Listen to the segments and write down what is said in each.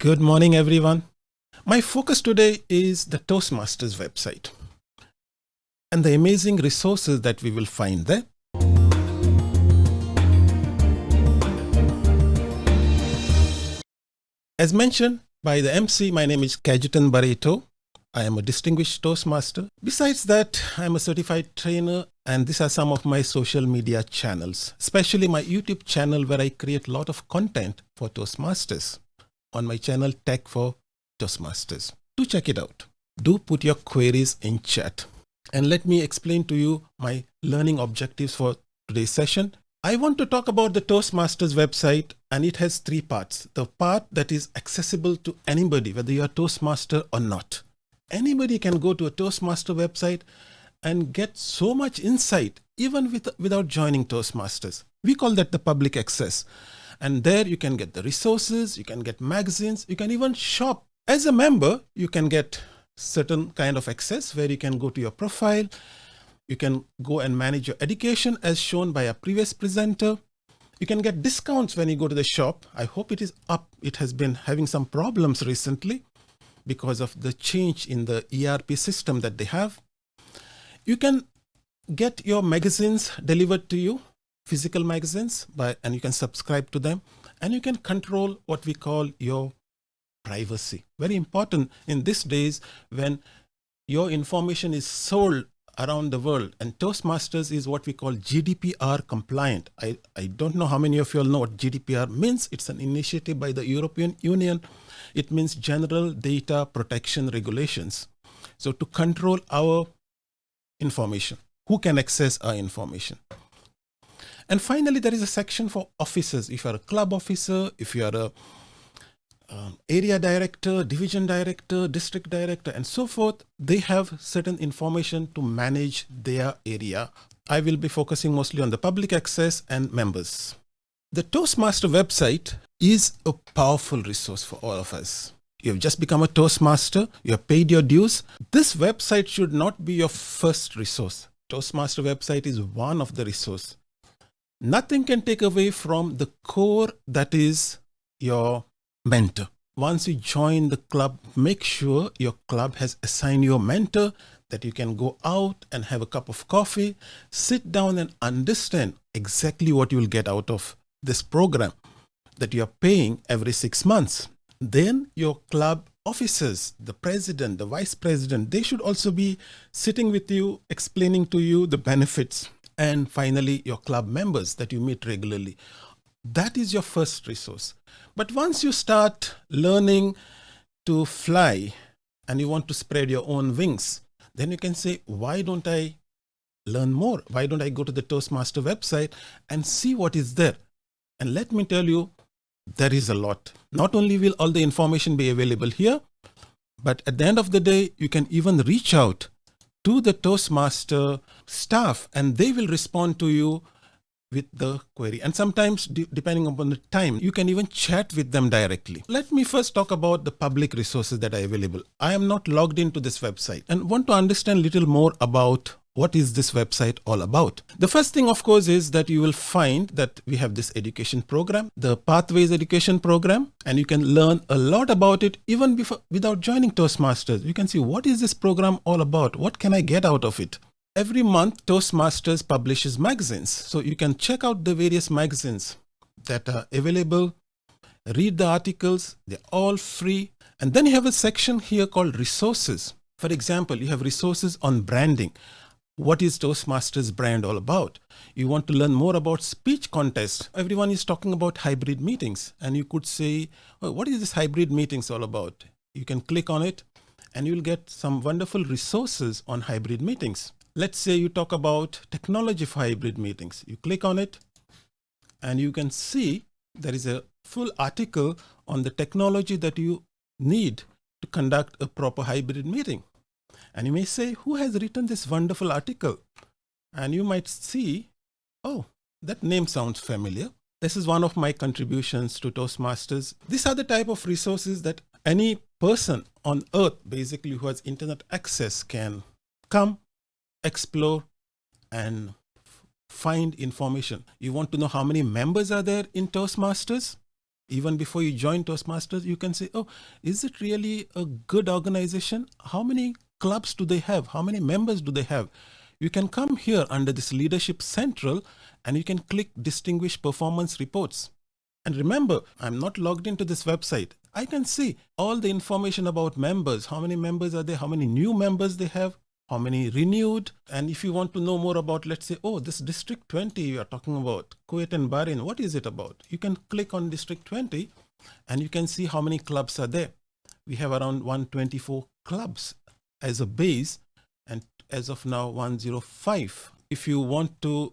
Good morning, everyone. My focus today is the Toastmasters website and the amazing resources that we will find there. As mentioned by the MC, my name is Kajutan Barreto. I am a distinguished Toastmaster. Besides that, I'm a certified trainer and these are some of my social media channels, especially my YouTube channel where I create a lot of content for Toastmasters on my channel Tech for Toastmasters. Do check it out. Do put your queries in chat and let me explain to you my learning objectives for today's session. I want to talk about the Toastmasters website and it has three parts. The part that is accessible to anybody, whether you're a Toastmaster or not anybody can go to a Toastmaster website and get so much insight even with, without joining Toastmasters. We call that the public access. And there you can get the resources, you can get magazines, you can even shop. As a member, you can get certain kind of access where you can go to your profile, you can go and manage your education as shown by a previous presenter. You can get discounts when you go to the shop. I hope it is up. It has been having some problems recently because of the change in the ERP system that they have. You can get your magazines delivered to you, physical magazines, by, and you can subscribe to them and you can control what we call your privacy. Very important in these days when your information is sold around the world and Toastmasters is what we call GDPR compliant. I, I don't know how many of you all know what GDPR means. It's an initiative by the European Union. It means General Data Protection Regulations. So to control our information, who can access our information. And finally, there is a section for officers. If you're a club officer, if you're a um, area director, division director, district director, and so forth, they have certain information to manage their area. I will be focusing mostly on the public access and members. The Toastmaster website is a powerful resource for all of us. You have just become a Toastmaster, you have paid your dues. This website should not be your first resource. Toastmaster website is one of the resource. Nothing can take away from the core that is your mentor. Once you join the club, make sure your club has assigned you a mentor that you can go out and have a cup of coffee, sit down and understand exactly what you will get out of this program that you are paying every six months. Then your club officers, the president, the vice president, they should also be sitting with you, explaining to you the benefits. And finally, your club members that you meet regularly. That is your first resource. But once you start learning to fly and you want to spread your own wings, then you can say, why don't I learn more? Why don't I go to the Toastmaster website and see what is there? And let me tell you, there is a lot. Not only will all the information be available here, but at the end of the day, you can even reach out to the Toastmaster staff and they will respond to you with the query. And sometimes de depending upon the time, you can even chat with them directly. Let me first talk about the public resources that are available. I am not logged into this website and want to understand a little more about what is this website all about? The first thing, of course, is that you will find that we have this education program, the Pathways Education Program, and you can learn a lot about it even before, without joining Toastmasters. You can see what is this program all about? What can I get out of it? Every month, Toastmasters publishes magazines. So you can check out the various magazines that are available, read the articles, they're all free. And then you have a section here called resources. For example, you have resources on branding. What is Toastmasters brand all about? You want to learn more about speech contests. Everyone is talking about hybrid meetings and you could say, oh, what is this hybrid meetings all about? You can click on it and you'll get some wonderful resources on hybrid meetings. Let's say you talk about technology for hybrid meetings. You click on it and you can see there is a full article on the technology that you need to conduct a proper hybrid meeting. And you may say, who has written this wonderful article? And you might see, oh, that name sounds familiar. This is one of my contributions to Toastmasters. These are the type of resources that any person on earth, basically who has internet access can come explore and find information. You want to know how many members are there in Toastmasters? Even before you join Toastmasters, you can say, oh, is it really a good organization? How many clubs do they have? How many members do they have? You can come here under this Leadership Central and you can click Distinguished Performance Reports. And remember, I'm not logged into this website. I can see all the information about members. How many members are there? How many new members they have? How many renewed? And if you want to know more about, let's say, oh, this District 20 you are talking about, Kuwait and Bahrain, what is it about? You can click on District 20 and you can see how many clubs are there. We have around 124 clubs as a base and as of now 105. If you want to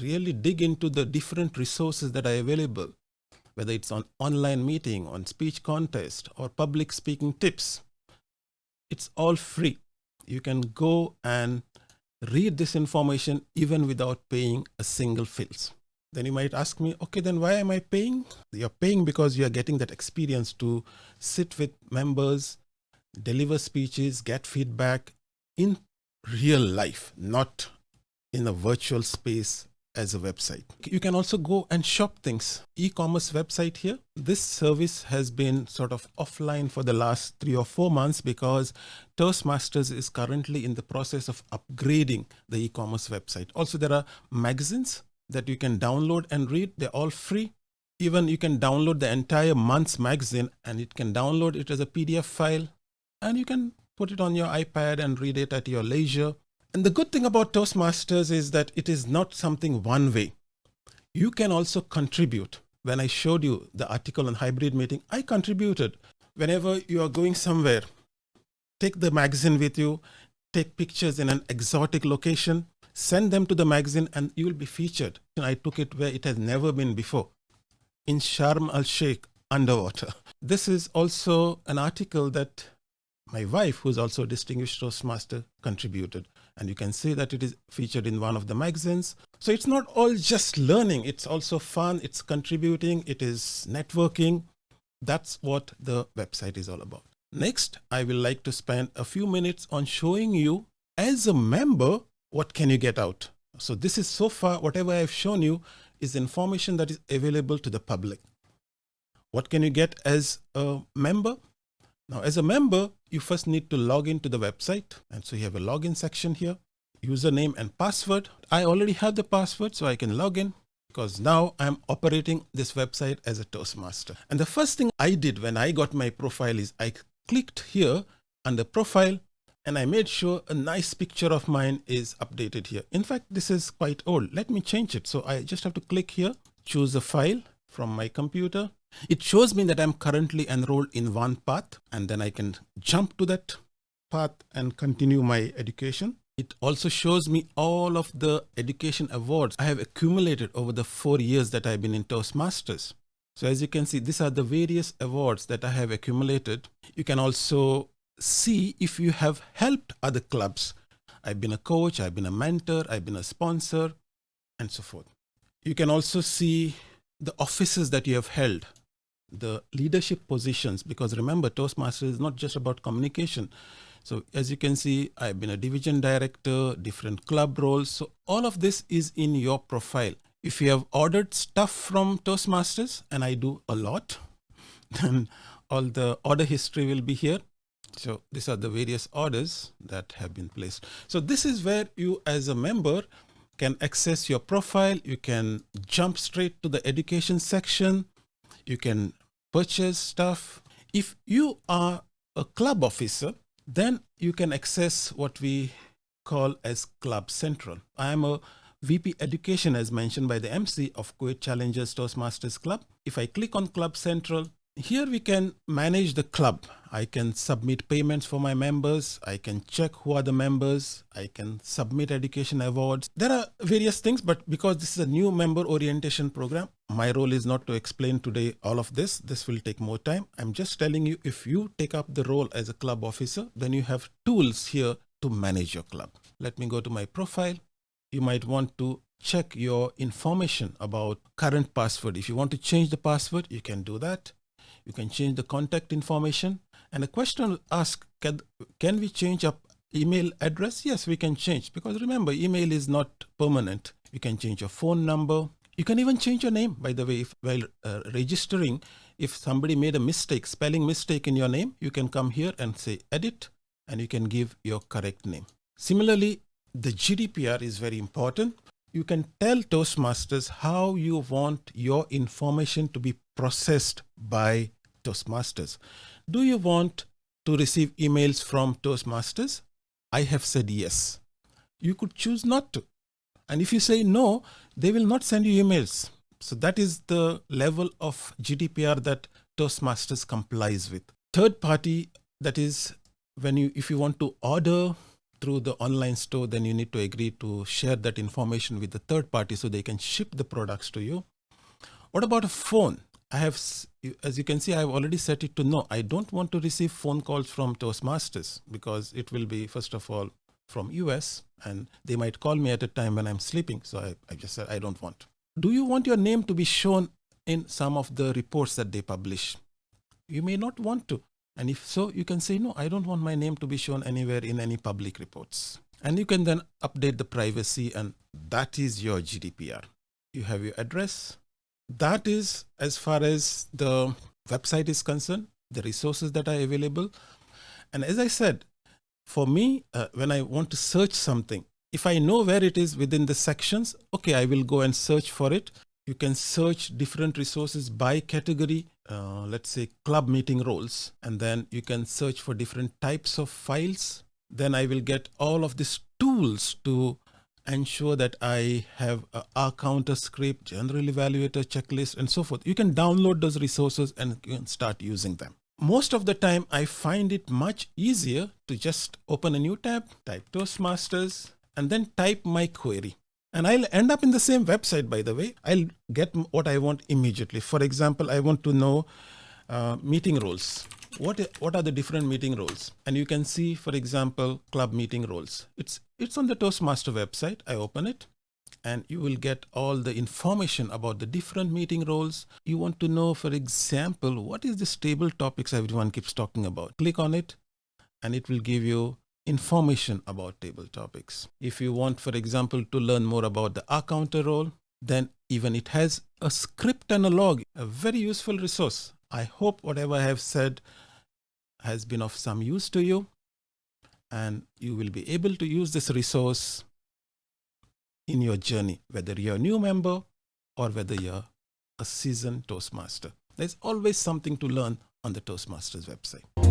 really dig into the different resources that are available, whether it's on online meeting, on speech contest, or public speaking tips. It's all free. You can go and read this information even without paying a single fils. Then you might ask me, okay, then why am I paying? You're paying because you're getting that experience to sit with members, deliver speeches, get feedback in real life, not in a virtual space as a website. You can also go and shop things. E-commerce website here. This service has been sort of offline for the last three or four months because Toastmasters is currently in the process of upgrading the e-commerce website. Also, there are magazines that you can download and read. They're all free. Even you can download the entire month's magazine and it can download it as a PDF file and you can put it on your iPad and read it at your leisure. And the good thing about Toastmasters is that it is not something one way. You can also contribute. When I showed you the article on hybrid meeting, I contributed. Whenever you are going somewhere, take the magazine with you, take pictures in an exotic location, send them to the magazine and you will be featured. And I took it where it has never been before, in Sharm el-Sheikh underwater. This is also an article that my wife, who's also a distinguished Toastmaster, contributed and you can see that it is featured in one of the magazines. So it's not all just learning, it's also fun, it's contributing, it is networking. That's what the website is all about. Next, I will like to spend a few minutes on showing you as a member, what can you get out? So this is so far, whatever I've shown you is information that is available to the public. What can you get as a member? Now, as a member, you first need to log into the website. And so you have a login section here, username and password. I already have the password, so I can log in because now I'm operating this website as a Toastmaster. And the first thing I did when I got my profile is I clicked here under profile and I made sure a nice picture of mine is updated here. In fact, this is quite old. Let me change it. So I just have to click here, choose a file from my computer it shows me that I'm currently enrolled in one path and then I can jump to that path and continue my education. It also shows me all of the education awards I have accumulated over the four years that I've been in Toastmasters. So as you can see, these are the various awards that I have accumulated. You can also see if you have helped other clubs. I've been a coach, I've been a mentor, I've been a sponsor, and so forth. You can also see the offices that you have held the leadership positions, because remember, Toastmasters is not just about communication. So as you can see, I've been a division director, different club roles. So all of this is in your profile. If you have ordered stuff from Toastmasters, and I do a lot, then all the order history will be here. So these are the various orders that have been placed. So this is where you as a member can access your profile. You can jump straight to the education section you can purchase stuff. If you are a club officer, then you can access what we call as Club Central. I am a VP Education as mentioned by the MC of Kuwait Challengers Toastmasters Club. If I click on Club Central, here we can manage the club. I can submit payments for my members. I can check who are the members. I can submit education awards. There are various things, but because this is a new member orientation program, my role is not to explain today all of this. This will take more time. I'm just telling you, if you take up the role as a club officer, then you have tools here to manage your club. Let me go to my profile. You might want to check your information about current password. If you want to change the password, you can do that. You can change the contact information. And the question asked, can, can we change up email address? Yes, we can change because remember, email is not permanent. You can change your phone number. You can even change your name, by the way, if while uh, registering, if somebody made a mistake, spelling mistake in your name, you can come here and say edit and you can give your correct name. Similarly, the GDPR is very important. You can tell Toastmasters how you want your information to be processed by Toastmasters. Do you want to receive emails from Toastmasters? I have said yes. You could choose not to. And if you say no, they will not send you emails. So that is the level of GDPR that Toastmasters complies with. Third party, that is when you, if you want to order through the online store, then you need to agree to share that information with the third party so they can ship the products to you. What about a phone? I have, as you can see, I have already set it to no. I don't want to receive phone calls from Toastmasters because it will be, first of all, from US and they might call me at a time when I'm sleeping. So I, I just said, I don't want. Do you want your name to be shown in some of the reports that they publish? You may not want to. And if so, you can say, no, I don't want my name to be shown anywhere in any public reports. And you can then update the privacy and that is your GDPR. You have your address. That is as far as the website is concerned, the resources that are available. And as I said, for me, uh, when I want to search something, if I know where it is within the sections, okay, I will go and search for it. You can search different resources by category, uh, let's say club meeting roles, and then you can search for different types of files. Then I will get all of these tools to ensure that I have a Ah-Counter script, general evaluator checklist, and so forth. You can download those resources and start using them most of the time I find it much easier to just open a new tab, type Toastmasters, and then type my query. And I'll end up in the same website, by the way. I'll get what I want immediately. For example, I want to know uh, meeting roles. What, what are the different meeting roles? And you can see, for example, club meeting roles. It's, it's on the Toastmaster website. I open it and you will get all the information about the different meeting roles. You want to know, for example, what is the table topics everyone keeps talking about. Click on it and it will give you information about table topics. If you want, for example, to learn more about the Ah-Counter role, then even it has a script and a log, a very useful resource. I hope whatever I have said has been of some use to you and you will be able to use this resource in your journey, whether you're a new member or whether you're a seasoned Toastmaster. There's always something to learn on the Toastmasters website.